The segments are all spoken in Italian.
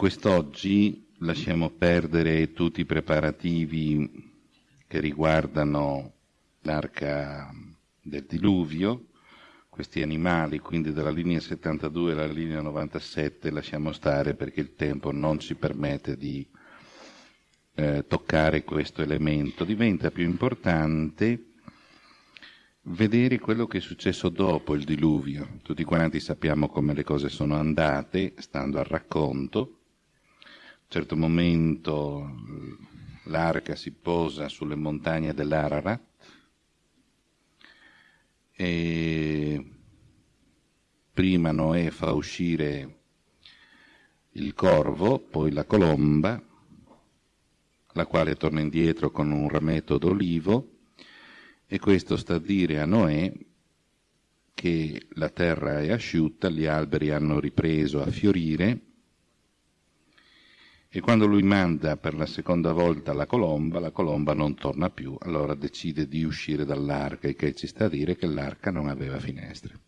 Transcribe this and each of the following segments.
Quest'oggi lasciamo perdere tutti i preparativi che riguardano l'arca del diluvio, questi animali, quindi dalla linea 72 alla linea 97, lasciamo stare perché il tempo non ci permette di eh, toccare questo elemento. Diventa più importante vedere quello che è successo dopo il diluvio. Tutti quanti sappiamo come le cose sono andate, stando al racconto. Certo momento l'arca si posa sulle montagne dell'Ararat e prima Noè fa uscire il corvo, poi la colomba, la quale torna indietro con un rametto d'olivo e questo sta a dire a Noè che la terra è asciutta, gli alberi hanno ripreso a fiorire e quando lui manda per la seconda volta la colomba, la colomba non torna più, allora decide di uscire dall'arca, e che ci sta a dire che l'arca non aveva finestre.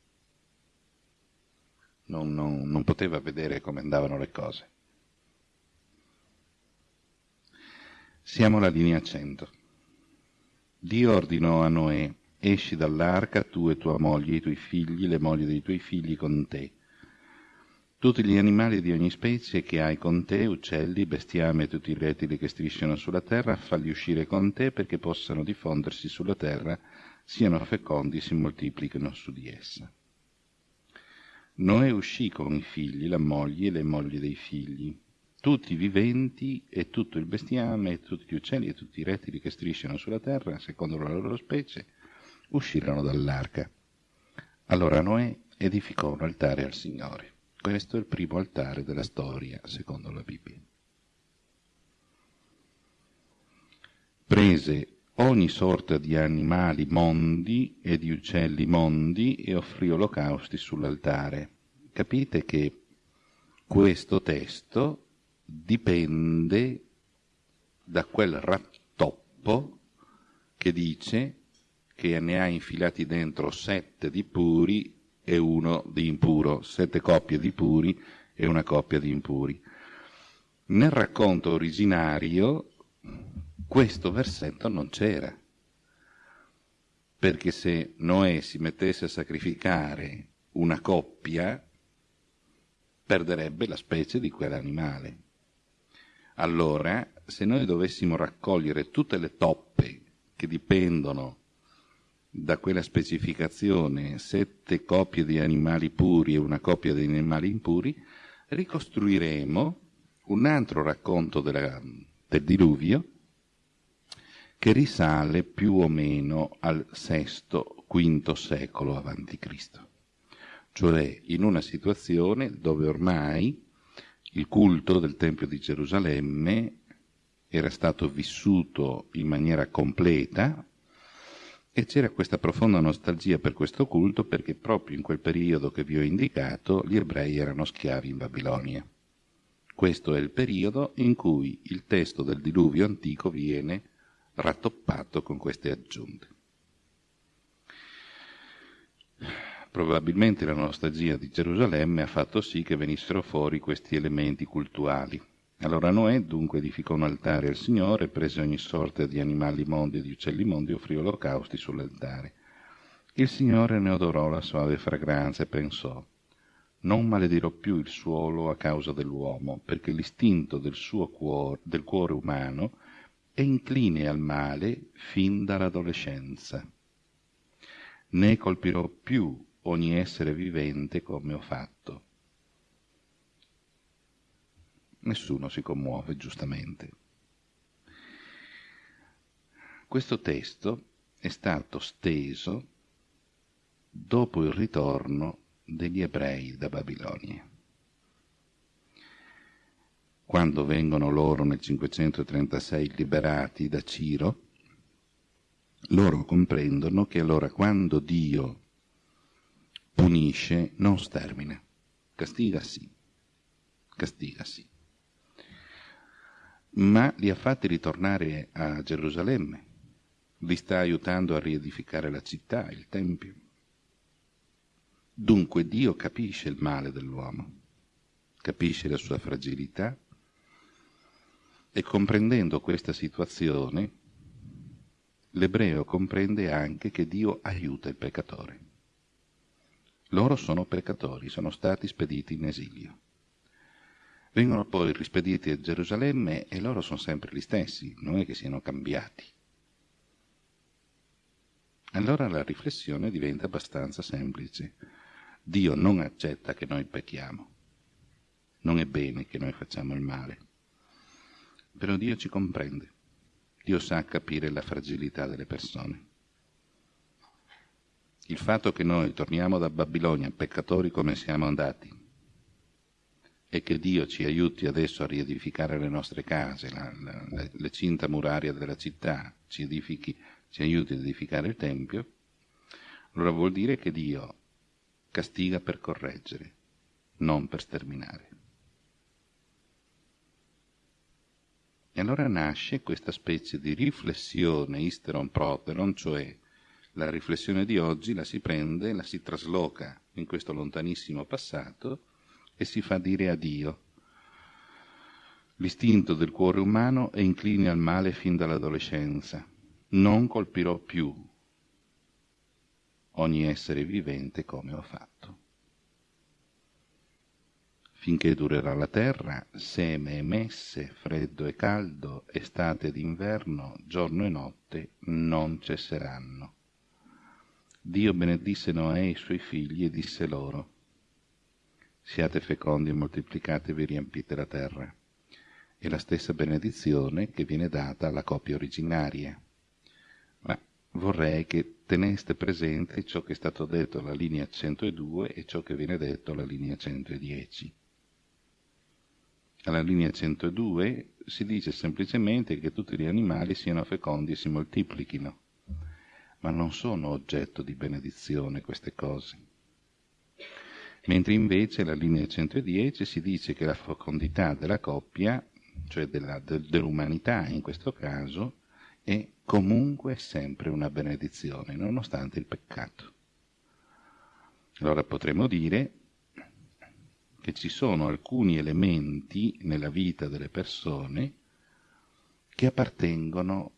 Non, non, non poteva vedere come andavano le cose. Siamo alla linea 100. Dio ordinò a Noè, esci dall'arca tu e tua moglie, i tuoi figli, le mogli dei tuoi figli con te. Tutti gli animali di ogni specie che hai con te, uccelli, bestiame e tutti i rettili che strisciano sulla terra, falli uscire con te perché possano diffondersi sulla terra, siano fecondi, si moltiplichino su di essa. Noè uscì con i figli, la moglie e le mogli dei figli, tutti i viventi e tutto il bestiame e tutti gli uccelli e tutti i rettili che strisciano sulla terra, secondo la loro specie, uscirono dall'arca. Allora Noè edificò un altare al Signore. Questo è il primo altare della storia, secondo la Bibbia. Prese ogni sorta di animali mondi e di uccelli mondi e offrì olocausti sull'altare. Capite che questo testo dipende da quel rattoppo che dice che ne ha infilati dentro sette di puri e uno di impuro, sette coppie di puri e una coppia di impuri. Nel racconto originario questo versetto non c'era, perché se Noè si mettesse a sacrificare una coppia, perderebbe la specie di quell'animale. Allora, se noi dovessimo raccogliere tutte le toppe che dipendono da quella specificazione, sette coppie di animali puri e una coppia di animali impuri, ricostruiremo un altro racconto della, del diluvio che risale più o meno al VI-V secolo a.C., cioè in una situazione dove ormai il culto del Tempio di Gerusalemme era stato vissuto in maniera completa e c'era questa profonda nostalgia per questo culto perché proprio in quel periodo che vi ho indicato gli ebrei erano schiavi in Babilonia. Questo è il periodo in cui il testo del diluvio antico viene rattoppato con queste aggiunte. Probabilmente la nostalgia di Gerusalemme ha fatto sì che venissero fuori questi elementi cultuali. Allora Noè dunque edificò un altare al Signore, prese ogni sorta di animali mondi e di uccelli mondi e offrì olocausti sull'altare. Il Signore ne odorò la suave fragranza e pensò, non maledirò più il suolo a causa dell'uomo, perché l'istinto del suo cuore, del cuore umano è incline al male fin dall'adolescenza. Né colpirò più ogni essere vivente come ho fatto. Nessuno si commuove, giustamente. Questo testo è stato steso dopo il ritorno degli ebrei da Babilonia. Quando vengono loro nel 536 liberati da Ciro, loro comprendono che allora quando Dio punisce, non stermina. Castiga sì, castiga sì. Ma li ha fatti ritornare a Gerusalemme, li sta aiutando a riedificare la città, il Tempio. Dunque Dio capisce il male dell'uomo capisce la sua fragilità e comprendendo questa situazione, l'ebreo comprende anche che Dio aiuta il peccatore. Loro sono peccatori, sono stati spediti in esilio. Vengono poi rispediti a Gerusalemme e loro sono sempre gli stessi, non è che siano cambiati. Allora la riflessione diventa abbastanza semplice. Dio non accetta che noi pecchiamo, non è bene che noi facciamo il male, però Dio ci comprende, Dio sa capire la fragilità delle persone. Il fatto che noi torniamo da Babilonia peccatori come siamo andati e che Dio ci aiuti adesso a riedificare le nostre case, la, la, le cinta muraria della città, ci, edifichi, ci aiuti ad edificare il Tempio, allora vuol dire che Dio castiga per correggere, non per sterminare. E allora nasce questa specie di riflessione isteron proteron, cioè la riflessione di oggi la si prende, la si trasloca in questo lontanissimo passato e si fa dire a Dio. L'istinto del cuore umano è incline al male fin dall'adolescenza. Non colpirò più ogni essere vivente come ho fatto finché durerà la terra, seme e messe, freddo e caldo, estate ed inverno, giorno e notte non cesseranno. Dio benedisse Noè e i suoi figli e disse loro, siate fecondi e moltiplicatevi riempite la terra. È la stessa benedizione che viene data alla coppia originaria. Ma vorrei che teneste presente ciò che è stato detto alla linea 102 e ciò che viene detto alla linea 110 alla linea 102 si dice semplicemente che tutti gli animali siano fecondi e si moltiplichino, ma non sono oggetto di benedizione queste cose. Mentre invece alla linea 110 si dice che la fecondità della coppia, cioè della, de, dell'umanità in questo caso, è comunque sempre una benedizione, nonostante il peccato. Allora potremmo dire che ci sono alcuni elementi nella vita delle persone che appartengono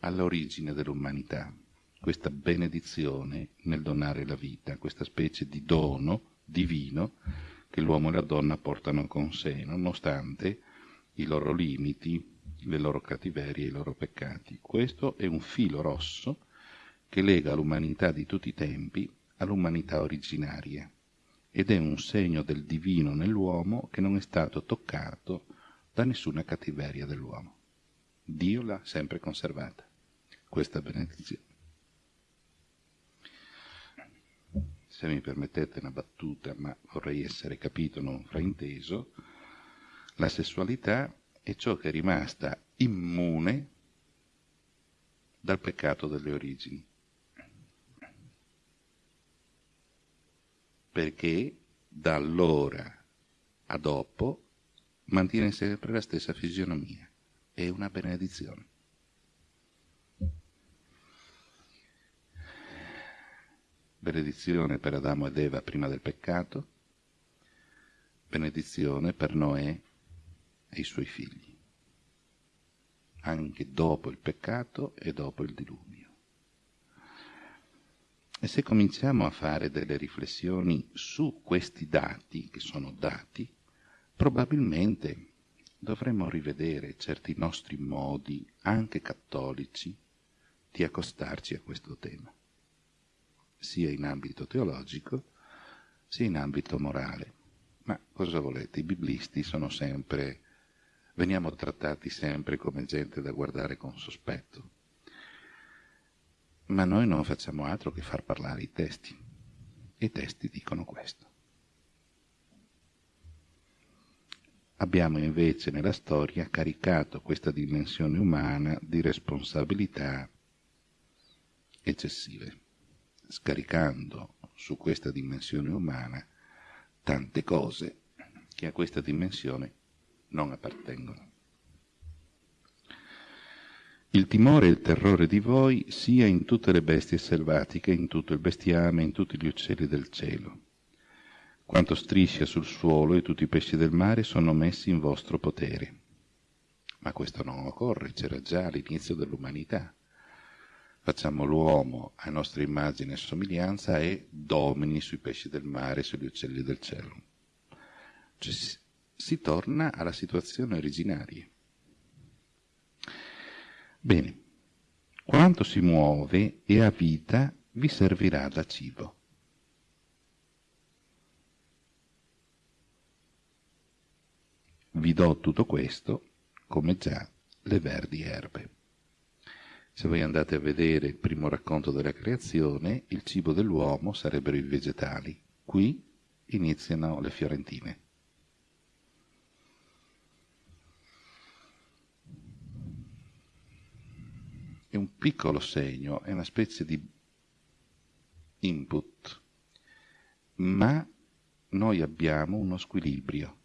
all'origine dell'umanità, questa benedizione nel donare la vita, questa specie di dono divino che l'uomo e la donna portano con sé, nonostante i loro limiti, le loro cattiverie, i loro peccati. Questo è un filo rosso che lega l'umanità di tutti i tempi all'umanità originaria ed è un segno del divino nell'uomo che non è stato toccato da nessuna cattiveria dell'uomo. Dio l'ha sempre conservata, questa benedizione. Se mi permettete una battuta, ma vorrei essere capito, non frainteso, la sessualità è ciò che è rimasta immune dal peccato delle origini. perché da allora a dopo mantiene sempre la stessa fisionomia. È una benedizione. Benedizione per Adamo ed Eva prima del peccato, benedizione per Noè e i suoi figli, anche dopo il peccato e dopo il diluvio. E se cominciamo a fare delle riflessioni su questi dati, che sono dati, probabilmente dovremmo rivedere certi nostri modi, anche cattolici, di accostarci a questo tema, sia in ambito teologico, sia in ambito morale. Ma cosa volete? I biblisti sono sempre, veniamo trattati sempre come gente da guardare con sospetto ma noi non facciamo altro che far parlare i testi. I testi dicono questo. Abbiamo invece nella storia caricato questa dimensione umana di responsabilità eccessive, scaricando su questa dimensione umana tante cose che a questa dimensione non appartengono. Il timore e il terrore di voi sia in tutte le bestie selvatiche, in tutto il bestiame, in tutti gli uccelli del cielo. quanto striscia sul suolo e tutti i pesci del mare sono messi in vostro potere. Ma questo non occorre, c'era già all'inizio dell'umanità. Facciamo l'uomo a nostra immagine e somiglianza e domini sui pesci del mare e sugli uccelli del cielo. Cioè, si, si torna alla situazione originaria. Bene, quanto si muove e ha vita vi servirà da cibo. Vi do tutto questo come già le verdi erbe. Se voi andate a vedere il primo racconto della creazione, il cibo dell'uomo sarebbero i vegetali. Qui iniziano le fiorentine. È un piccolo segno, è una specie di input, ma noi abbiamo uno squilibrio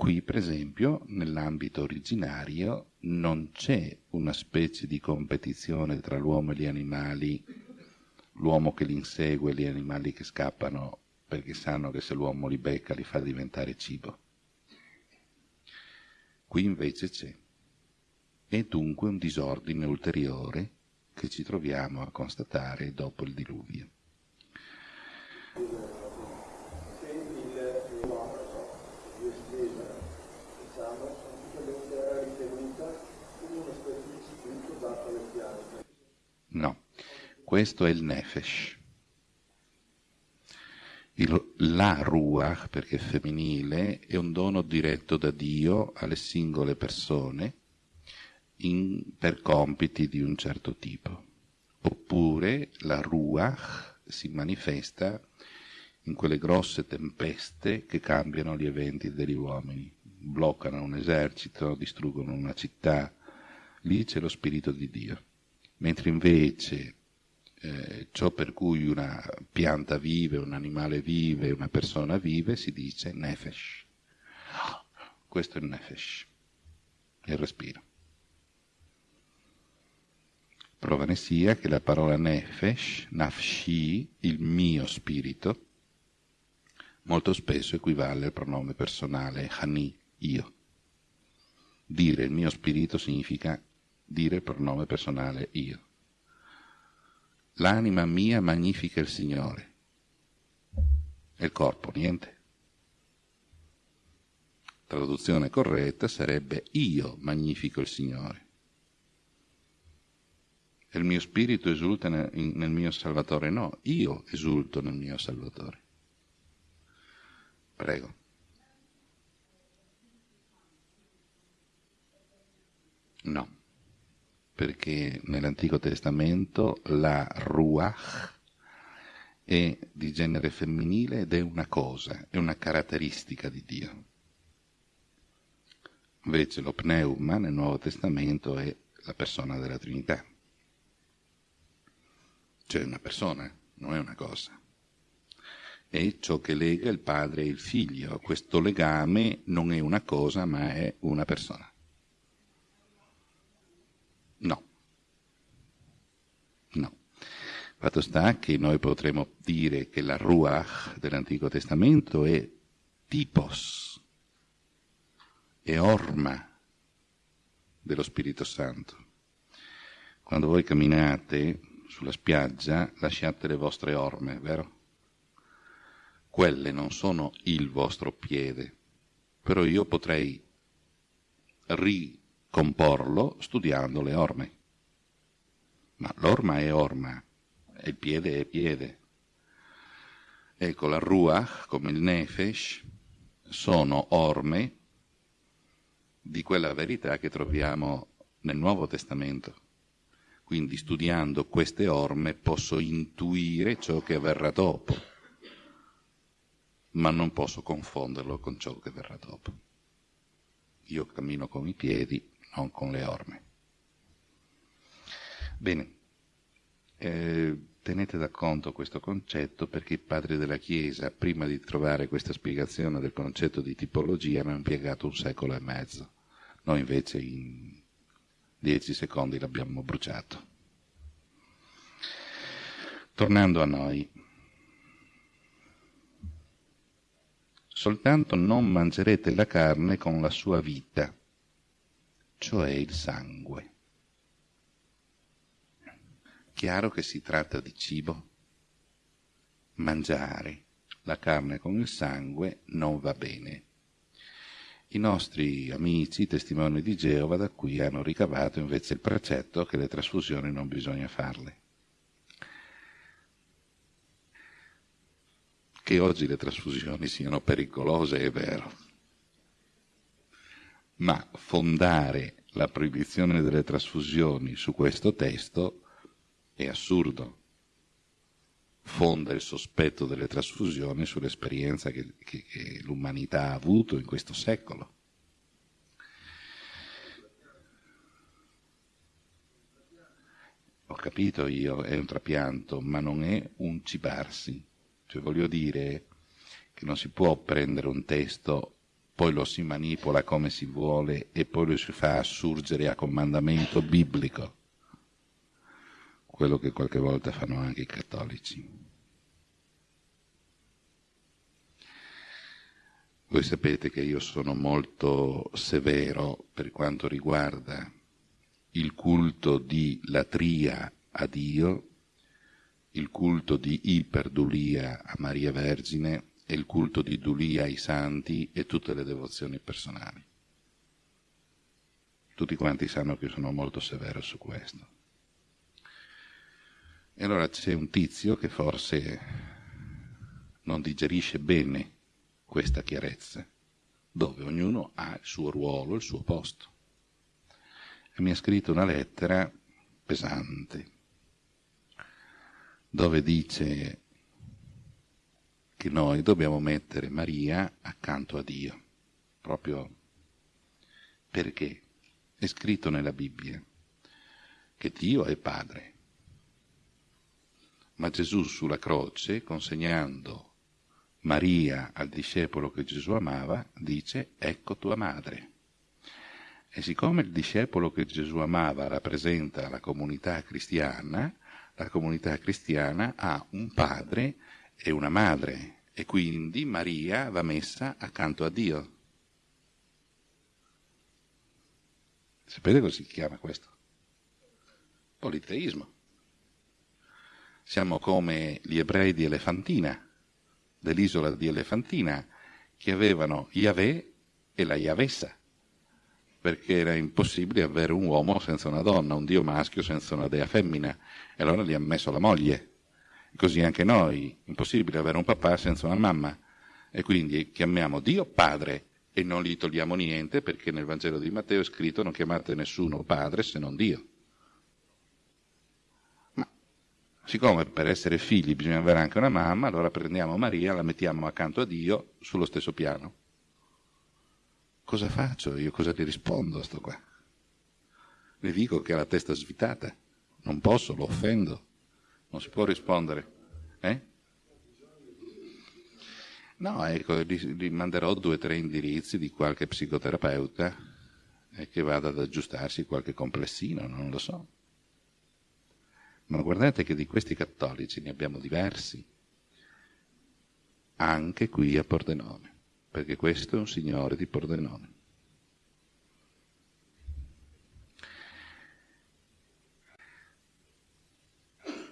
Qui, per esempio, nell'ambito originario non c'è una specie di competizione tra l'uomo e gli animali, l'uomo che li insegue e gli animali che scappano perché sanno che se l'uomo li becca li fa diventare cibo. Qui invece c'è. È dunque un disordine ulteriore che ci troviamo a constatare dopo il diluvio. No, questo è il nefesh. Il, la ruach, perché è femminile, è un dono diretto da Dio alle singole persone in, per compiti di un certo tipo. Oppure la ruach si manifesta in quelle grosse tempeste che cambiano gli eventi degli uomini, bloccano un esercito, distruggono una città, lì c'è lo spirito di Dio mentre invece eh, ciò per cui una pianta vive, un animale vive, una persona vive, si dice nefesh. Questo è il nefesh, il respiro. Prova ne sia che la parola nefesh, nafshi, il mio spirito, molto spesso equivale al pronome personale hani, io. Dire il mio spirito significa dire il pronome personale io. L'anima mia magnifica il Signore. E il corpo, niente. Traduzione corretta sarebbe io magnifico il Signore. E il mio spirito esulta nel, nel mio Salvatore? No, io esulto nel mio Salvatore. Prego. No perché nell'Antico Testamento la ruach è di genere femminile ed è una cosa, è una caratteristica di Dio. Invece lo pneuma nel Nuovo Testamento è la persona della Trinità. Cioè una persona, non è una cosa. È ciò che lega il padre e il figlio. Questo legame non è una cosa, ma è una persona. No. No. Fatto sta che noi potremmo dire che la Ruach dell'Antico Testamento è tipos, è orma dello Spirito Santo. Quando voi camminate sulla spiaggia lasciate le vostre orme, vero? Quelle non sono il vostro piede, però io potrei ri comporlo studiando le orme. Ma l'orma è orma, e piede è piede. Ecco, la ruach, come il nefesh, sono orme di quella verità che troviamo nel Nuovo Testamento. Quindi studiando queste orme posso intuire ciò che avverrà dopo, ma non posso confonderlo con ciò che verrà dopo. Io cammino con i piedi non con le orme. Bene, eh, tenete da conto questo concetto perché i padri della Chiesa, prima di trovare questa spiegazione del concetto di tipologia, hanno impiegato un secolo e mezzo. Noi invece in dieci secondi l'abbiamo bruciato. Tornando a noi, soltanto non mangerete la carne con la sua vita, cioè il sangue. Chiaro che si tratta di cibo. Mangiare la carne con il sangue non va bene. I nostri amici, testimoni di Geova, da qui hanno ricavato invece il precetto che le trasfusioni non bisogna farle. Che oggi le trasfusioni siano pericolose è vero, ma fondare la proibizione delle trasfusioni su questo testo è assurdo. Fonda il sospetto delle trasfusioni sull'esperienza che, che, che l'umanità ha avuto in questo secolo. Ho capito io, è un trapianto, ma non è un cibarsi. Cioè voglio dire che non si può prendere un testo, poi lo si manipola come si vuole e poi lo si fa assurgere a comandamento biblico. Quello che qualche volta fanno anche i cattolici. Voi sapete che io sono molto severo per quanto riguarda il culto di latria a Dio, il culto di iperdulia a Maria Vergine e il culto di dulia ai santi e tutte le devozioni personali. Tutti quanti sanno che sono molto severo su questo. E allora c'è un tizio che forse non digerisce bene questa chiarezza, dove ognuno ha il suo ruolo, il suo posto. E mi ha scritto una lettera pesante, dove dice che noi dobbiamo mettere Maria accanto a Dio, proprio perché? È scritto nella Bibbia che Dio è Padre, ma Gesù sulla croce, consegnando Maria al discepolo che Gesù amava, dice ecco tua madre. E siccome il discepolo che Gesù amava rappresenta la comunità cristiana, la comunità cristiana ha un padre e una madre e quindi Maria va messa accanto a Dio. Sapete cosa si chiama questo? Politeismo. Siamo come gli ebrei di Elefantina dell'isola di Elefantina che avevano Yahweh e la Yavessa, perché era impossibile avere un uomo senza una donna, un dio maschio senza una dea femmina, e allora gli ha messo la moglie. Così anche noi, impossibile avere un papà senza una mamma, e quindi chiamiamo Dio Padre e non gli togliamo niente perché nel Vangelo di Matteo è scritto non chiamate nessuno Padre se non Dio. Siccome per essere figli bisogna avere anche una mamma, allora prendiamo Maria, la mettiamo accanto a Dio sullo stesso piano. Cosa faccio io? Cosa ti rispondo a sto qua? Le dico che ha la testa svitata. Non posso, lo offendo. Non si può rispondere. Eh? No, ecco, gli, manderò due o tre indirizzi di qualche psicoterapeuta e che vada ad aggiustarsi qualche complessino, non lo so. Ma guardate che di questi cattolici ne abbiamo diversi, anche qui a Pordenone, perché questo è un signore di Pordenone.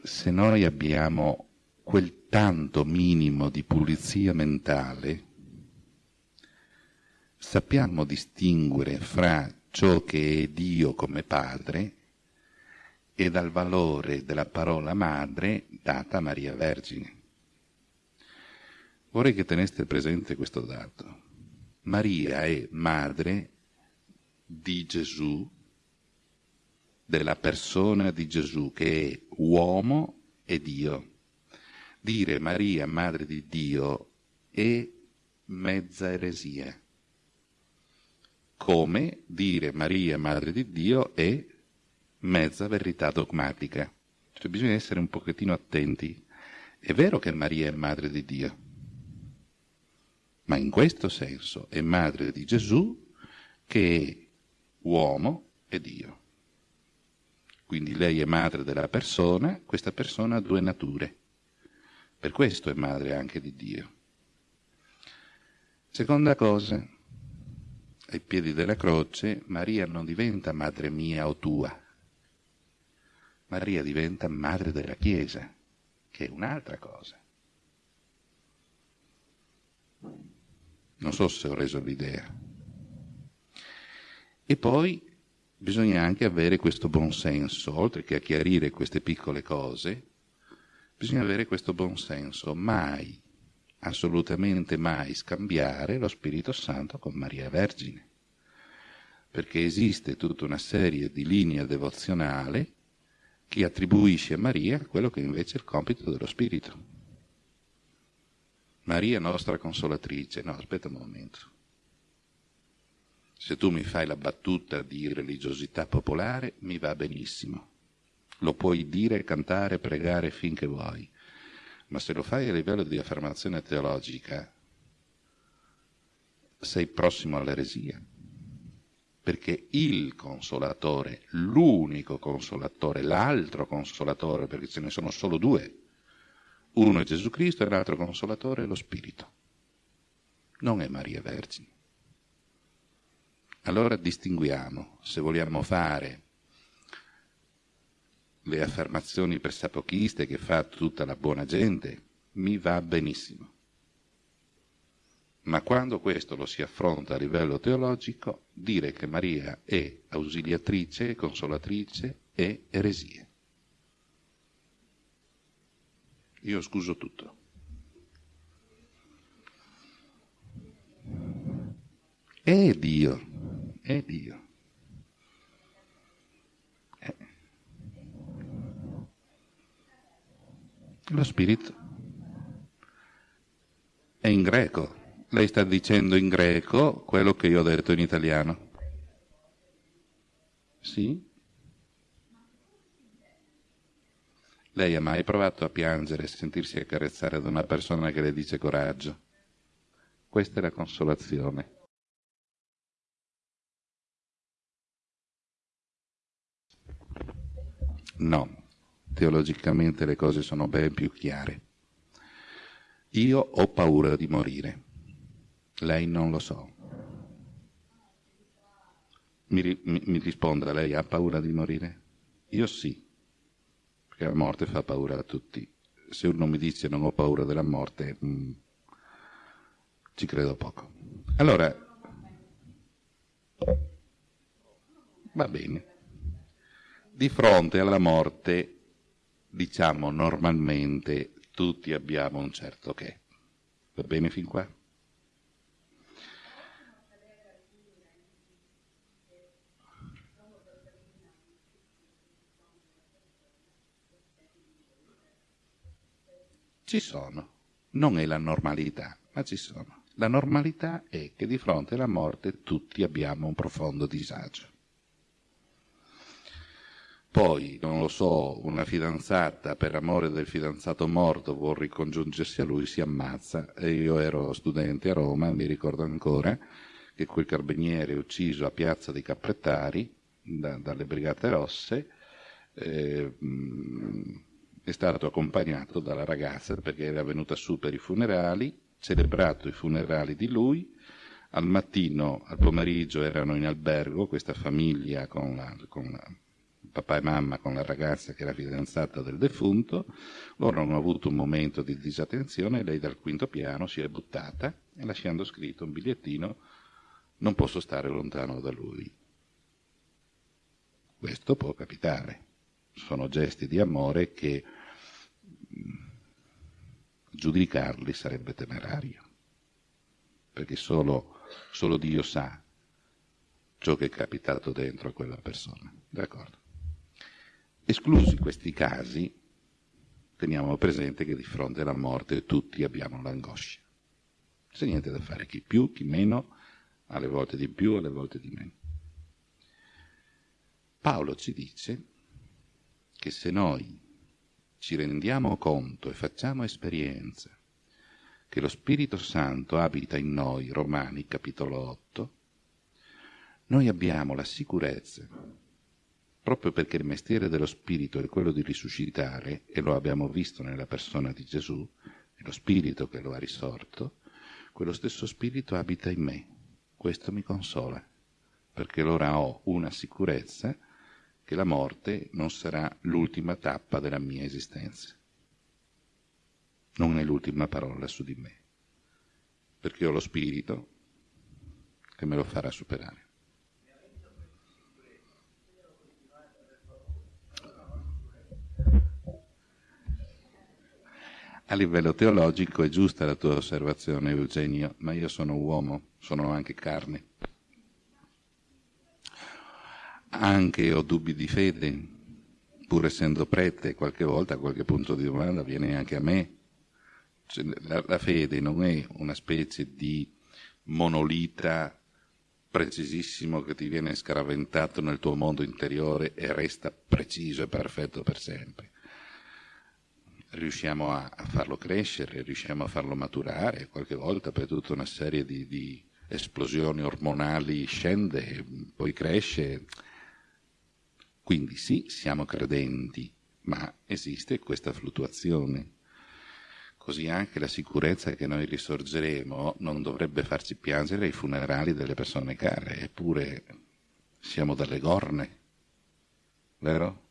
Se noi abbiamo quel tanto minimo di pulizia mentale, sappiamo distinguere fra ciò che è Dio come Padre e dal valore della parola madre data a Maria Vergine. Vorrei che teneste presente questo dato. Maria è madre di Gesù, della persona di Gesù che è uomo e Dio. Dire Maria madre di Dio è mezza eresia, come dire Maria madre di Dio è mezza verità dogmatica. Cioè bisogna essere un pochettino attenti. È vero che Maria è madre di Dio, ma in questo senso è madre di Gesù che è uomo e Dio. Quindi lei è madre della persona, questa persona ha due nature. Per questo è madre anche di Dio. Seconda cosa, ai piedi della croce Maria non diventa madre mia o tua, Maria diventa madre della Chiesa, che è un'altra cosa. Non so se ho reso l'idea. E poi bisogna anche avere questo buon senso, oltre che a chiarire queste piccole cose, bisogna avere questo buon senso, mai, assolutamente mai scambiare lo Spirito Santo con Maria Vergine, perché esiste tutta una serie di linee devozionali chi attribuisce a Maria quello che invece è il compito dello Spirito. Maria nostra consolatrice. No, aspetta un momento. Se tu mi fai la battuta di religiosità popolare, mi va benissimo. Lo puoi dire, cantare, pregare finché vuoi. Ma se lo fai a livello di affermazione teologica, sei prossimo all'eresia perché il consolatore, l'unico consolatore, l'altro consolatore, perché ce ne sono solo due, uno è Gesù Cristo e l'altro consolatore è lo Spirito, non è Maria Vergine. Allora distinguiamo, se vogliamo fare le affermazioni pressapochiste che fa tutta la buona gente, mi va benissimo. Ma quando questo lo si affronta a livello teologico, dire che Maria è ausiliatrice, consolatrice è eresia. Io scuso tutto. È Dio, è Dio. È. Lo Spirito è in greco lei sta dicendo in greco quello che io ho detto in italiano. Sì? Lei ha mai provato a piangere e sentirsi accarezzare da una persona che le dice coraggio? Questa è la consolazione. No, teologicamente le cose sono ben più chiare. Io ho paura di morire. Lei non lo so. Mi, mi, mi, risponda, lei ha paura di morire? Io sì, perché la morte fa paura a tutti. Se uno mi dice non ho paura della morte, mh, mm, ci credo poco. Allora, va bene. Di fronte alla morte, diciamo normalmente, tutti abbiamo un certo che. Va bene fin qua? Ci sono. Non è la normalità, ma ci sono. La normalità è che di fronte alla morte tutti abbiamo un profondo disagio. Poi, non lo so, una fidanzata per amore del fidanzato morto vuol ricongiungersi a lui, si ammazza. E io ero studente a Roma, mi ricordo ancora che quel carabiniere ucciso a Piazza dei Capprettari da, dalle Brigate Rosse eh, è stato accompagnato dalla ragazza perché era venuta su per i funerali, celebrato i funerali di lui, al mattino, al pomeriggio erano in albergo questa famiglia con, la, con la, papà e mamma con la ragazza che era fidanzata del defunto, loro hanno avuto un momento di disattenzione e lei dal quinto piano si è buttata e lasciando scritto un bigliettino non posso stare lontano da lui. Questo può capitare, sono gesti di amore che giudicarli sarebbe temerario, perché solo, solo Dio sa ciò che è capitato dentro a quella persona. D'accordo? Esclusi questi casi, teniamo presente che di fronte alla morte tutti abbiamo l'angoscia. C'è niente da fare, chi più, chi meno, alle volte di più, alle volte di meno. Paolo ci dice che se noi ci rendiamo conto e facciamo esperienza che lo Spirito Santo abita in noi, Romani capitolo 8, noi abbiamo la sicurezza, proprio perché il mestiere dello Spirito è quello di risuscitare, e lo abbiamo visto nella persona di Gesù, è lo Spirito che lo ha risorto, quello stesso spirito abita in me. Questo mi consola, perché allora ho una sicurezza che la morte non sarà l'ultima tappa della mia esistenza. Non è l'ultima parola su di me, perché ho lo spirito che me lo farà superare. A livello teologico è giusta la tua osservazione, Eugenio, ma io sono uomo, sono anche carne. Anche ho dubbi di fede, pur essendo prete, qualche volta qualche punto di domanda viene anche a me. Cioè, la, la fede non è una specie di monolita precisissimo che ti viene scaraventato nel tuo mondo interiore e resta preciso e perfetto per sempre riusciamo a, farlo crescere, riusciamo a farlo maturare, qualche volta per tutta una serie di, di esplosioni ormonali scende, poi cresce. Quindi sì, siamo credenti, ma esiste questa fluttuazione. Così anche la sicurezza che noi risorgeremo non dovrebbe farci piangere ai funerali delle persone care, eppure siamo dalle gorne, vero?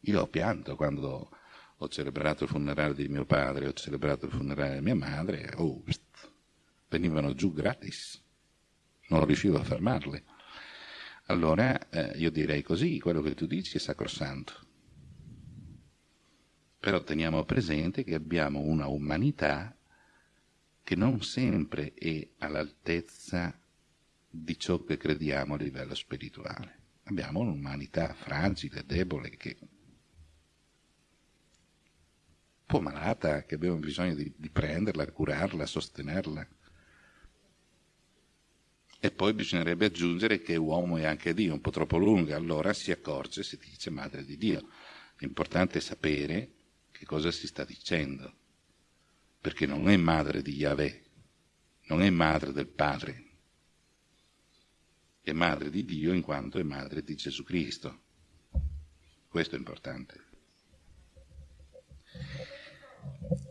Io ho pianto quando ho celebrato il funerale di mio padre, ho celebrato il funerale di mia madre, oh, venivano giù gratis, non riuscivo a fermarle. Allora eh, io direi così, quello che tu dici è sacrosanto. Però teniamo presente che abbiamo una umanità che non sempre è all'altezza di ciò che crediamo a livello spirituale. Abbiamo un'umanità fragile, debole, che po' malata, che abbiamo bisogno di, di prenderla, curarla, sostenerla. E poi bisognerebbe aggiungere che uomo è anche Dio, un po' troppo lunga, allora si accorge, si dice madre di Dio. L'importante è sapere che cosa si sta dicendo, perché non è madre di Yahweh, non è madre del Padre, è madre di Dio in quanto è madre di Gesù Cristo. Questo è importante.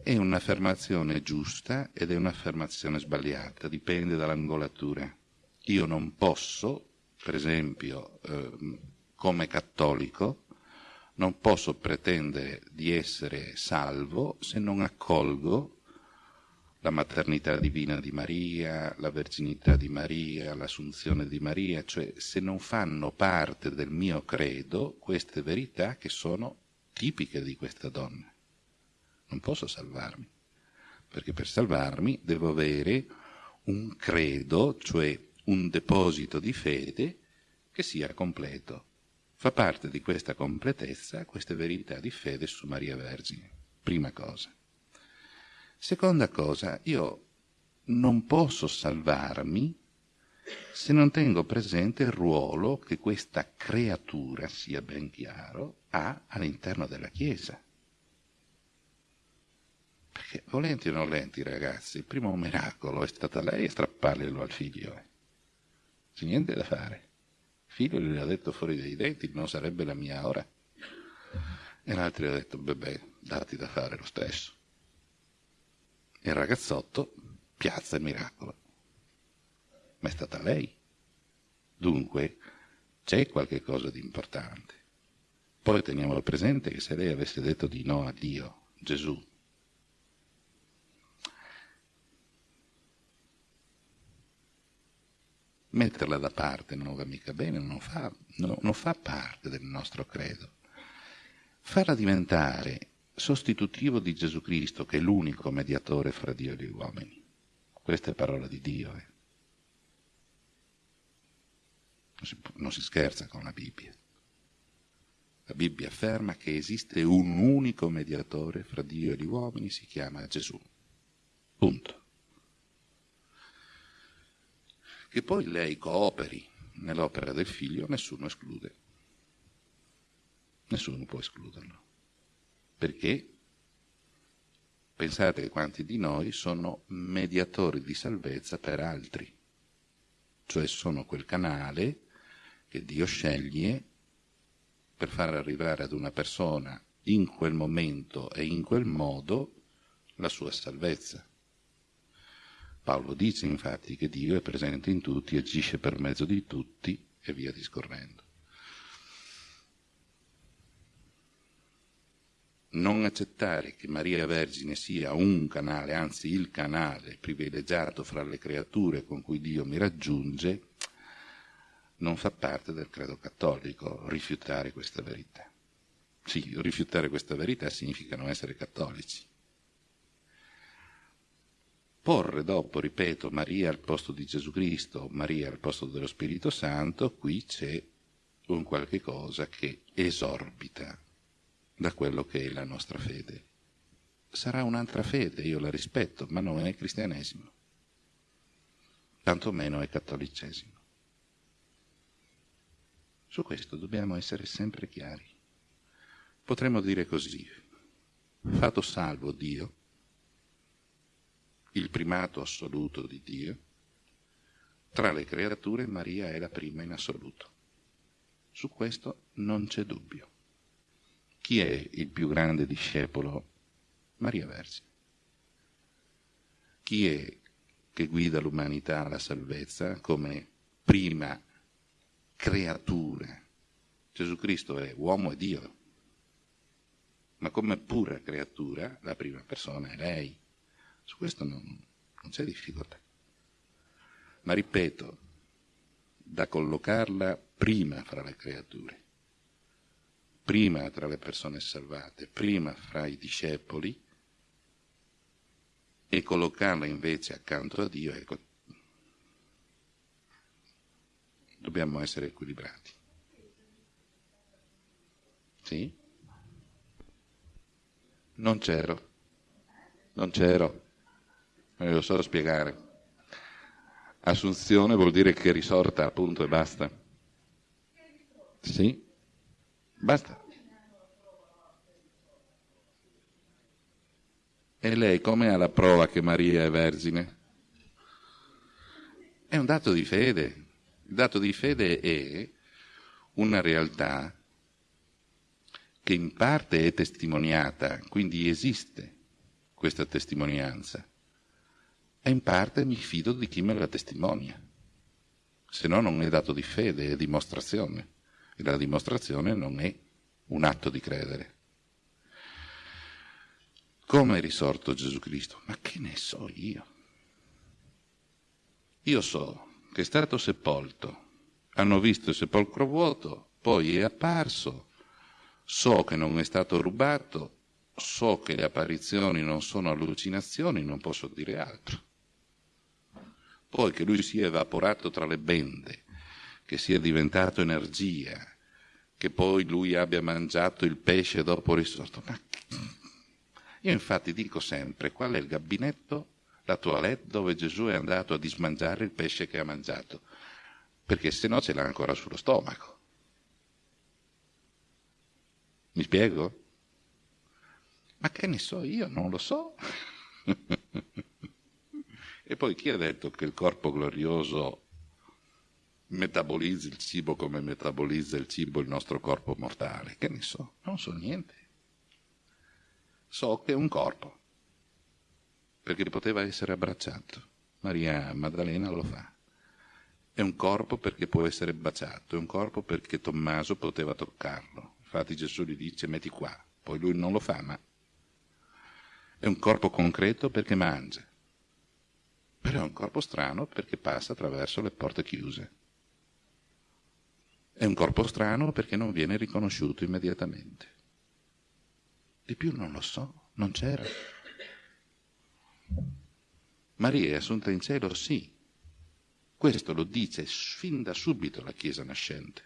È un'affermazione giusta ed è un'affermazione sbagliata, dipende dall'angolatura. Io non posso, per esempio, eh, come cattolico, non posso pretendere di essere salvo se non accolgo la maternità divina di Maria, la verginità di Maria, l'assunzione di Maria, cioè se non fanno parte del mio credo queste verità che sono tipiche di questa donna. Non posso salvarmi, perché per salvarmi devo avere un credo, cioè un deposito di fede che sia completo. Fa parte di questa completezza queste verità di fede su Maria Vergine, prima cosa. Seconda cosa, io non posso salvarmi se non tengo presente il ruolo che questa creatura, sia ben chiaro, ha all'interno della Chiesa. Perché volenti o non volenti, ragazzi, il primo miracolo è stata lei a strapparglielo al figlio. C'è niente da fare. Figlio gli ha detto fuori dai denti, non sarebbe la mia ora. E l'altro gli ha detto, bebè, dati da fare lo stesso. E il ragazzotto piazza il miracolo. Ma è stata lei. Dunque, c'è qualche cosa di importante. Poi teniamo presente che se lei avesse detto di no a Dio, Gesù, metterla da parte non va mica bene, non fa, no, non fa parte del nostro credo. Farla diventare sostitutivo di Gesù Cristo, che è l'unico mediatore fra Dio e gli uomini. Questa è parola di Dio. Eh. Non, si, non si scherza con la Bibbia. La Bibbia afferma che esiste un unico mediatore fra Dio e gli uomini, si chiama Gesù. Punto. Che poi lei cooperi nell'opera del figlio, nessuno esclude. Nessuno può escluderlo. Perché? Pensate quanti di noi sono mediatori di salvezza per altri, cioè sono quel canale che Dio sceglie per far arrivare ad una persona in quel momento e in quel modo la sua salvezza. Paolo dice infatti che Dio è presente in tutti, agisce per mezzo di tutti e via discorrendo. non accettare che Maria Vergine sia un canale, anzi il canale privilegiato fra le creature con cui Dio mi raggiunge, non fa parte del credo cattolico rifiutare questa verità. Sì, rifiutare questa verità significa non essere cattolici. Porre dopo, ripeto, Maria al posto di Gesù Cristo, Maria al posto dello Spirito Santo, qui c'è un qualche cosa che esorbita da quello che è la nostra fede. Sarà un'altra fede, io la rispetto, ma non è cristianesimo, tantomeno è cattolicesimo. Su questo dobbiamo essere sempre chiari. Potremmo dire così, fatto salvo Dio, il primato assoluto di Dio, tra le creature Maria è la prima in assoluto. Su questo non c'è dubbio. Chi è il più grande discepolo? Maria Vergine. Chi è che guida l'umanità alla salvezza come prima creatura? Gesù Cristo è uomo e Dio, ma come pura creatura la prima persona è lei. Su questo non, non c'è difficoltà. Ma ripeto, da collocarla prima fra le creature prima tra le persone salvate, prima fra i discepoli, e collocarla invece accanto a Dio, ecco, dobbiamo essere equilibrati. Sì? Non c'ero, non c'ero, non lo so spiegare. Assunzione vuol dire che risorta, appunto, e basta. Sì? Basta. E lei come ha la prova che Maria è vergine? È un dato di fede. Il dato di fede è una realtà che in parte è testimoniata, quindi esiste questa testimonianza, e in parte mi fido di chi me la testimonia. Se no non è dato di fede, è dimostrazione. E la dimostrazione non è un atto di credere. Come è risorto Gesù Cristo? Ma che ne so io? Io so che è stato sepolto, hanno visto il sepolcro vuoto, poi è apparso, so che non è stato rubato, so che le apparizioni non sono allucinazioni, non posso dire altro. Poi che lui si è evaporato tra le bende, che sia diventato energia, che poi lui abbia mangiato il pesce dopo risorto. Ma io infatti dico sempre qual è il gabinetto, la toilette dove Gesù è andato a dismangiare il pesce che ha mangiato, perché se no ce l'ha ancora sullo stomaco. Mi spiego? Ma che ne so io, non lo so. e poi chi ha detto che il corpo glorioso metabolizzi il cibo come metabolizza il cibo il nostro corpo mortale. Che ne so? Non so niente. So che è un corpo, perché poteva essere abbracciato. Maria Maddalena lo fa. È un corpo perché può essere baciato, è un corpo perché Tommaso poteva toccarlo. Infatti Gesù gli dice metti qua, poi lui non lo fa, ma è un corpo concreto perché mangia. Però è un corpo strano perché passa attraverso le porte chiuse. È un corpo strano perché non viene riconosciuto immediatamente. Di più non lo so, non c'era. Maria è assunta in cielo? Sì. Questo lo dice fin da subito la Chiesa nascente.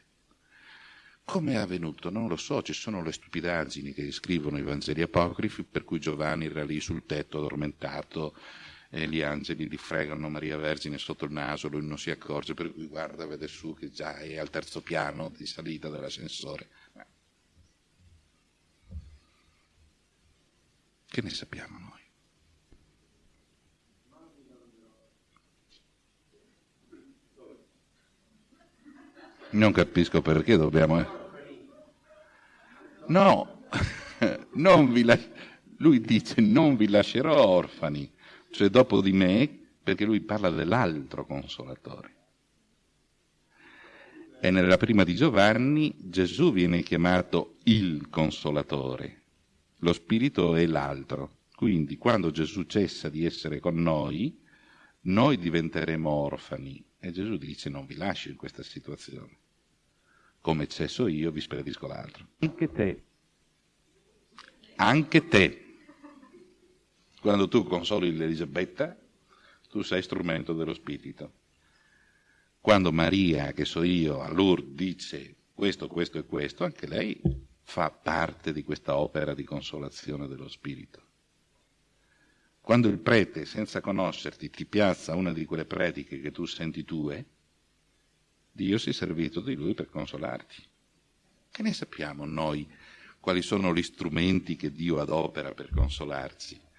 Come è avvenuto? Non lo so, ci sono le stupidaggini che scrivono i Vangeli apocrifi per cui Giovanni era lì sul tetto addormentato e gli angeli gli fregano Maria Vergine sotto il naso, lui non si accorge, per cui guarda, vede su che già è al terzo piano di salita dell'ascensore. Che ne sappiamo noi? Non capisco perché dobbiamo... Eh. No, non vi la... lui dice non vi lascerò orfani cioè dopo di me perché lui parla dell'altro consolatore. E nella prima di Giovanni Gesù viene chiamato il consolatore, lo spirito è l'altro. Quindi quando Gesù cessa di essere con noi, noi diventeremo orfani. E Gesù dice non vi lascio in questa situazione. Come cesso io, vi spedisco l'altro. Anche te. Anche te. Quando tu consoli l'Elisabetta, tu sei strumento dello Spirito. Quando Maria, che so io, a Lourdes dice questo, questo e questo, anche lei fa parte di questa opera di consolazione dello Spirito. Quando il prete, senza conoscerti, ti piazza una di quelle prediche che tu senti tue, Dio si è servito di lui per consolarti. Che ne sappiamo noi quali sono gli strumenti che Dio adopera per consolarci?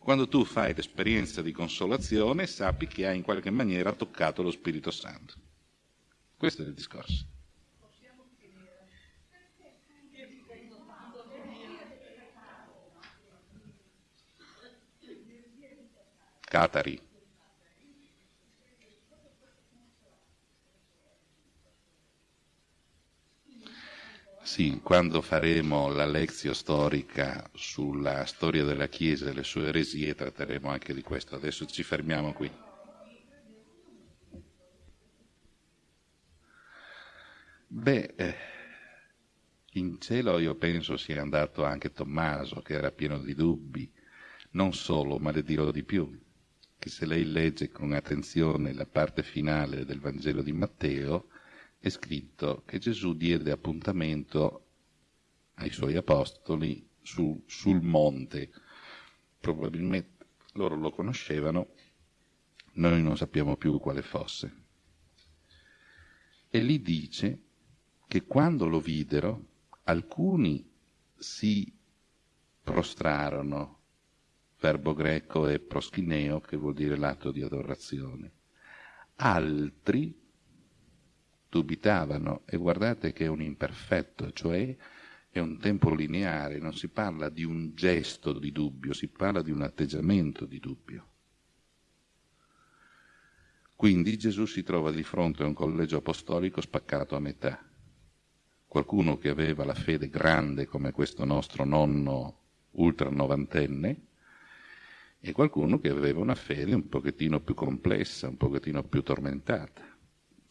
Quando tu fai l'esperienza di consolazione, sappi che hai in qualche maniera toccato lo Spirito Santo. Questo è il discorso. Catari. Sì, quando faremo la lezione storica sulla storia della Chiesa e le sue eresie tratteremo anche di questo. Adesso ci fermiamo qui. Beh, eh, in cielo io penso sia andato anche Tommaso, che era pieno di dubbi, non solo, ma le dirò di più, che se lei legge con attenzione la parte finale del Vangelo di Matteo, è scritto che Gesù diede appuntamento ai suoi apostoli su, sul monte. Probabilmente loro lo conoscevano, noi non sappiamo più quale fosse. E lì dice che quando lo videro, alcuni si prostrarono, verbo greco è proschineo, che vuol dire l'atto di adorazione. Altri dubitavano e guardate che è un imperfetto, cioè è un tempo lineare, non si parla di un gesto di dubbio, si parla di un atteggiamento di dubbio. Quindi Gesù si trova di fronte a un collegio apostolico spaccato a metà. Qualcuno che aveva la fede grande come questo nostro nonno ultra novantenne e qualcuno che aveva una fede un pochettino più complessa, un pochettino più tormentata.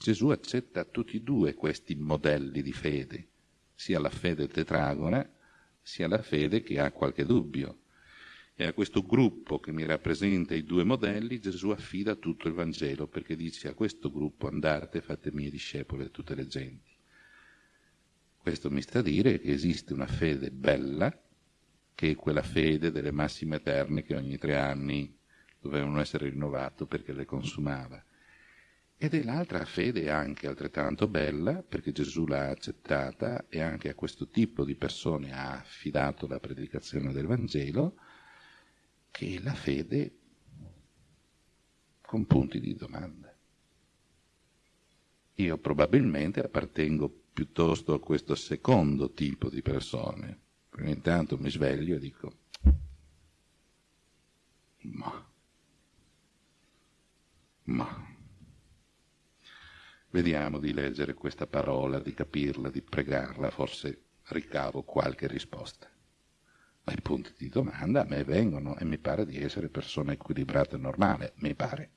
Gesù accetta tutti e due questi modelli di fede, sia la fede tetragona, sia la fede che ha qualche dubbio. E a questo gruppo che mi rappresenta i due modelli Gesù affida tutto il Vangelo perché dice a questo gruppo andate, fate mie discepoli a tutte le genti. Questo mi sta a dire che esiste una fede bella, che è quella fede delle massime eterne che ogni tre anni dovevano essere rinnovate perché le consumava ed è l'altra fede anche altrettanto bella, perché Gesù l'ha accettata e anche a questo tipo di persone ha affidato la predicazione del Vangelo, che è la fede con punti di domanda. Io probabilmente appartengo piuttosto a questo secondo tipo di persone, perché intanto mi sveglio e dico, ma, ma, Vediamo di leggere questa parola, di capirla, di pregarla, forse ricavo qualche risposta. Ma i punti di domanda a me vengono e mi pare di essere persona equilibrata e normale, mi pare.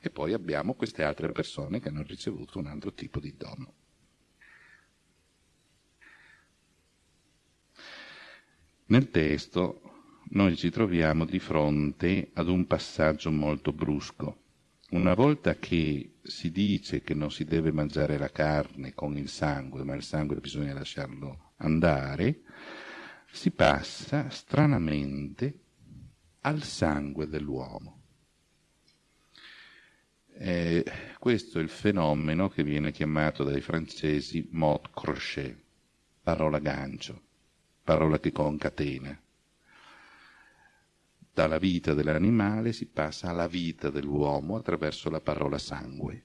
E poi abbiamo queste altre persone che hanno ricevuto un altro tipo di dono. Nel testo noi ci troviamo di fronte ad un passaggio molto brusco una volta che si dice che non si deve mangiare la carne con il sangue, ma il sangue bisogna lasciarlo andare, si passa stranamente al sangue dell'uomo. Eh, questo è il fenomeno che viene chiamato dai francesi mot crochet, parola gancio, parola che concatena dalla vita dell'animale si passa alla vita dell'uomo attraverso la parola sangue.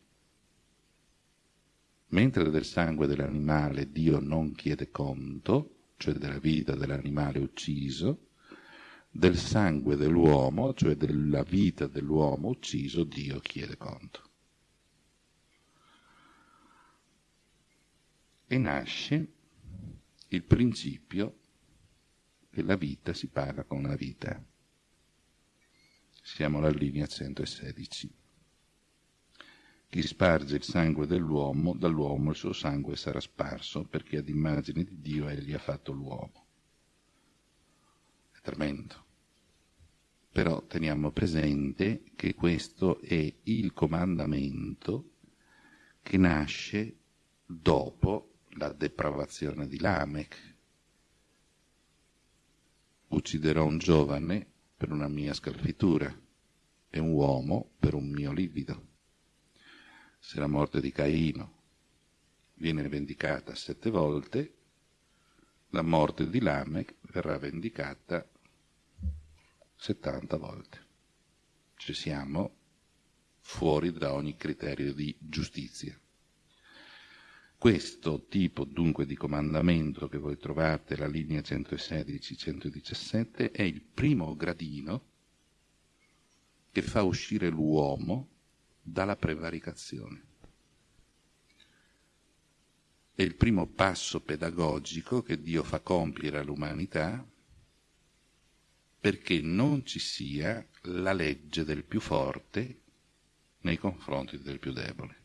Mentre del sangue dell'animale Dio non chiede conto, cioè della vita dell'animale ucciso, del sangue dell'uomo, cioè della vita dell'uomo ucciso, Dio chiede conto. E nasce il principio che la vita si paga con la vita. Siamo alla linea 116. Chi sparge il sangue dell'uomo, dall'uomo il suo sangue sarà sparso, perché ad immagine di Dio egli ha fatto l'uomo. È tremendo. Però teniamo presente che questo è il comandamento che nasce dopo la depravazione di Lamech. Ucciderò un giovane per una mia scalfitura e un uomo per un mio livido se la morte di Caino viene vendicata sette volte, la morte di Lamech verrà vendicata settanta volte. Ci siamo fuori da ogni criterio di giustizia. Questo tipo dunque di comandamento che voi trovate la linea 116-117 è il primo gradino che fa uscire l'uomo dalla prevaricazione. È il primo passo pedagogico che Dio fa compiere all'umanità perché non ci sia la legge del più forte nei confronti del più debole.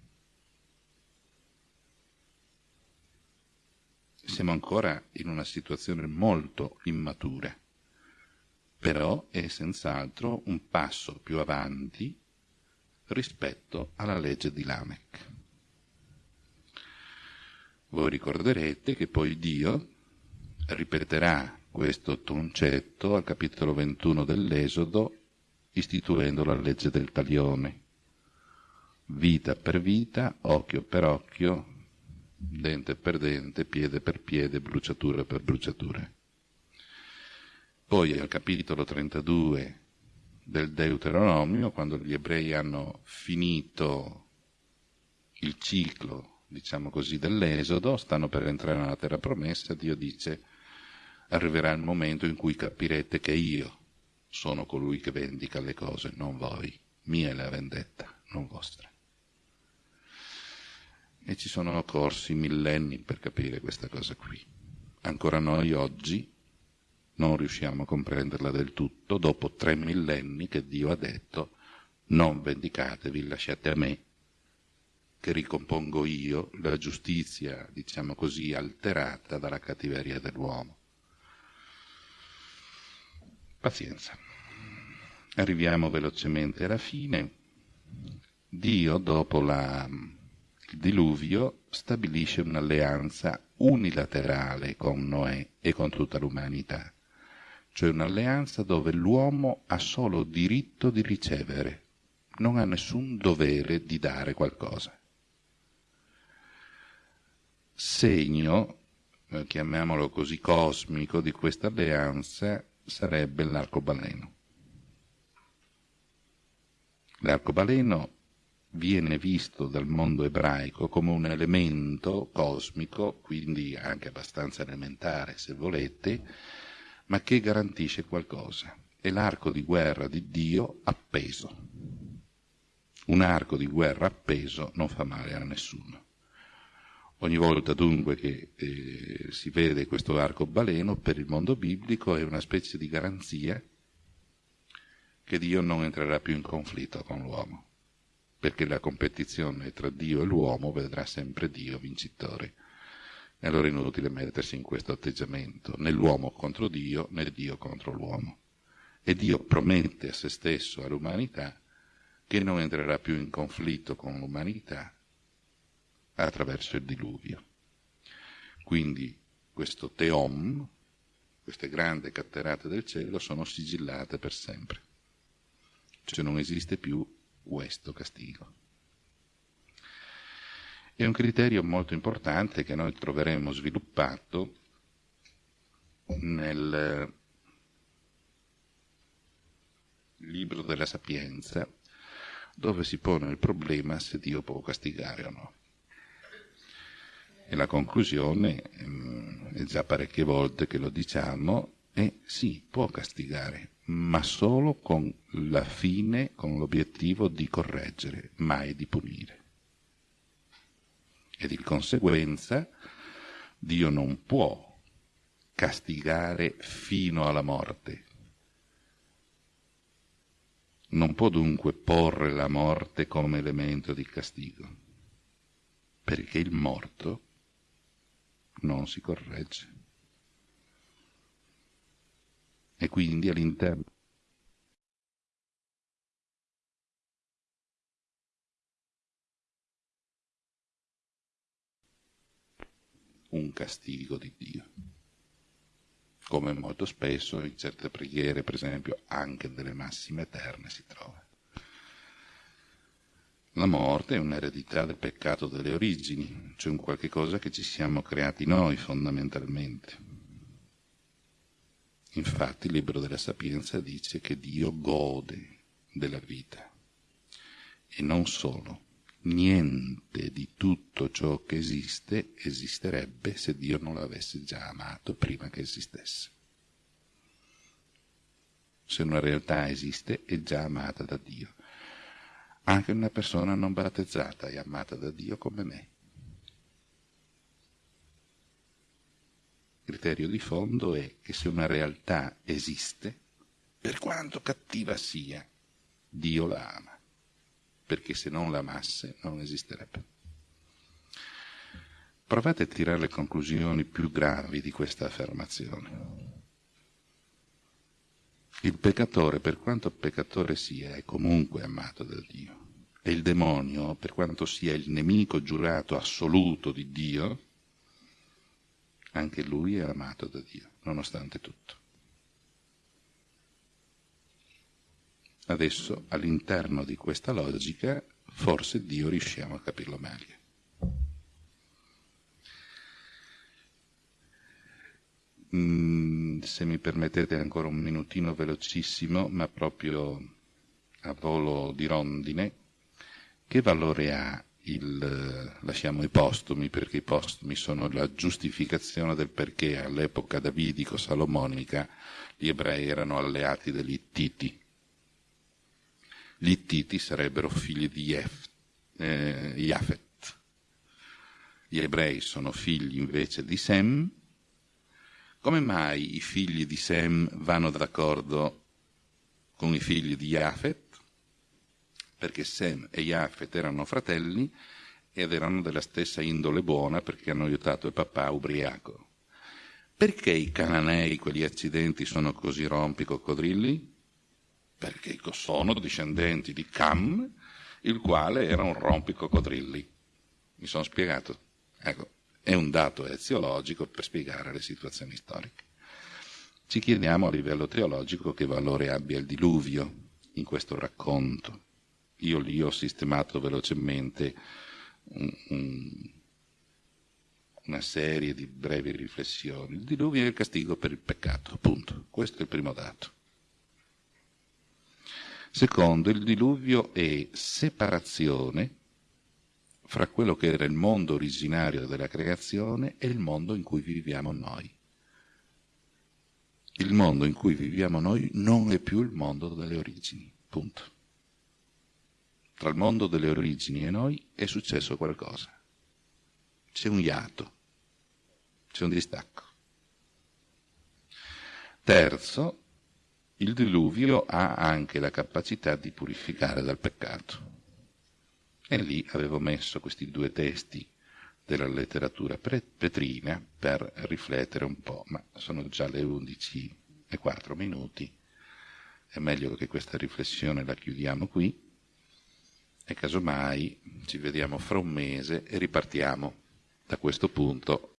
Siamo ancora in una situazione molto immatura, però è senz'altro un passo più avanti rispetto alla legge di Lamech. Voi ricorderete che poi Dio ripeterà questo concetto al capitolo 21 dell'Esodo istituendo la legge del talione. Vita per vita, occhio per occhio, dente per dente, piede per piede, bruciatura per bruciatura. Poi al capitolo 32 del Deuteronomio, quando gli ebrei hanno finito il ciclo, diciamo così, dell'Esodo, stanno per entrare nella terra promessa, Dio dice arriverà il momento in cui capirete che io sono colui che vendica le cose, non voi. Mia è la vendetta, non vostra. E ci sono corsi millenni per capire questa cosa qui. Ancora noi oggi non riusciamo a comprenderla del tutto dopo tre millenni che Dio ha detto non vendicatevi, lasciate a me, che ricompongo io la giustizia, diciamo così, alterata dalla cattiveria dell'uomo. Pazienza. Arriviamo velocemente alla fine. Dio, dopo la, diluvio, stabilisce un'alleanza unilaterale con Noè e con tutta l'umanità cioè un'alleanza dove l'uomo ha solo diritto di ricevere, non ha nessun dovere di dare qualcosa. Segno, eh, chiamiamolo così cosmico, di questa alleanza sarebbe l'arcobaleno. L'arcobaleno viene visto dal mondo ebraico come un elemento cosmico, quindi anche abbastanza elementare se volete, ma che garantisce qualcosa. È l'arco di guerra di Dio appeso. Un arco di guerra appeso non fa male a nessuno. Ogni volta dunque che eh, si vede questo arcobaleno per il mondo biblico è una specie di garanzia che Dio non entrerà più in conflitto con l'uomo, perché la competizione tra Dio e l'uomo vedrà sempre Dio vincitore. E allora è inutile mettersi in questo atteggiamento, né l'uomo contro Dio, né Dio contro l'uomo. E Dio promette a se stesso, all'umanità, che non entrerà più in conflitto con l'umanità attraverso il diluvio. Quindi questo teom, queste grandi catterate del cielo, sono sigillate per sempre. Cioè non esiste più questo castigo. È un criterio molto importante che noi troveremo sviluppato nel libro della Sapienza, dove si pone il problema se Dio può castigare o no. E la conclusione, ehm, è già parecchie volte che lo diciamo, è sì, può castigare, ma solo con la fine, con l'obiettivo di correggere, mai di punire. E di conseguenza Dio non può castigare fino alla morte. Non può dunque porre la morte come elemento di castigo, perché il morto non si corregge. E quindi all'interno un castigo di Dio, come molto spesso in certe preghiere, per esempio anche delle massime eterne, si trova. La morte è un'eredità del peccato delle origini, cioè un qualche cosa che ci siamo creati noi fondamentalmente. Infatti il libro della Sapienza dice che Dio gode della vita e non solo, niente di tutto ciò che esiste esisterebbe se Dio non l'avesse già amato prima che esistesse. Se una realtà esiste è già amata da Dio. Anche una persona non battezzata è amata da Dio come me. Criterio di fondo è che se una realtà esiste, per quanto cattiva sia, Dio la ama perché se non l'amasse non esisterebbe. Provate a tirare le conclusioni più gravi di questa affermazione. Il peccatore, per quanto peccatore sia, è comunque amato da Dio. E il demonio, per quanto sia il nemico giurato assoluto di Dio, anche lui è amato da Dio, nonostante tutto. Adesso, all'interno di questa logica, forse Dio riusciamo a capirlo meglio. Mm, se mi permettete ancora un minutino velocissimo, ma proprio a volo di rondine, che valore ha il, lasciamo i postumi, perché i postumi sono la giustificazione del perché all'epoca davidico-salomonica gli ebrei erano alleati degli Ittiti, gli Ittiti sarebbero figli di Jef, eh. Gli ebrei sono figli invece di Sem. Come mai i figli di Sem vanno d'accordo con i figli di Jafet? Perché Sem e Jafet erano fratelli ed erano della stessa indole buona perché hanno aiutato il papà ubriaco. Perché i cananei, quegli accidenti, sono così rompi coccodrilli? perché sono discendenti di Cam, il quale era un rompicoccodrilli. Mi sono spiegato? Ecco, è un dato eziologico per spiegare le situazioni storiche. Ci chiediamo a livello teologico che valore abbia il diluvio in questo racconto. Io lì ho sistemato velocemente un, un, una serie di brevi riflessioni. Il diluvio è il castigo per il peccato, appunto. Questo è il primo dato. Secondo, il diluvio è separazione fra quello che era il mondo originario della creazione e il mondo in cui viviamo noi. Il mondo in cui viviamo noi non è più il mondo delle origini, punto. Tra il mondo delle origini e noi è successo qualcosa. C'è un iato, c'è un distacco. Terzo, il diluvio ha anche la capacità di purificare dal peccato. E lì avevo messo questi due testi della letteratura petrina per riflettere un po', ma sono già le 11 e 4 minuti, è meglio che questa riflessione la chiudiamo qui e casomai ci vediamo fra un mese e ripartiamo da questo punto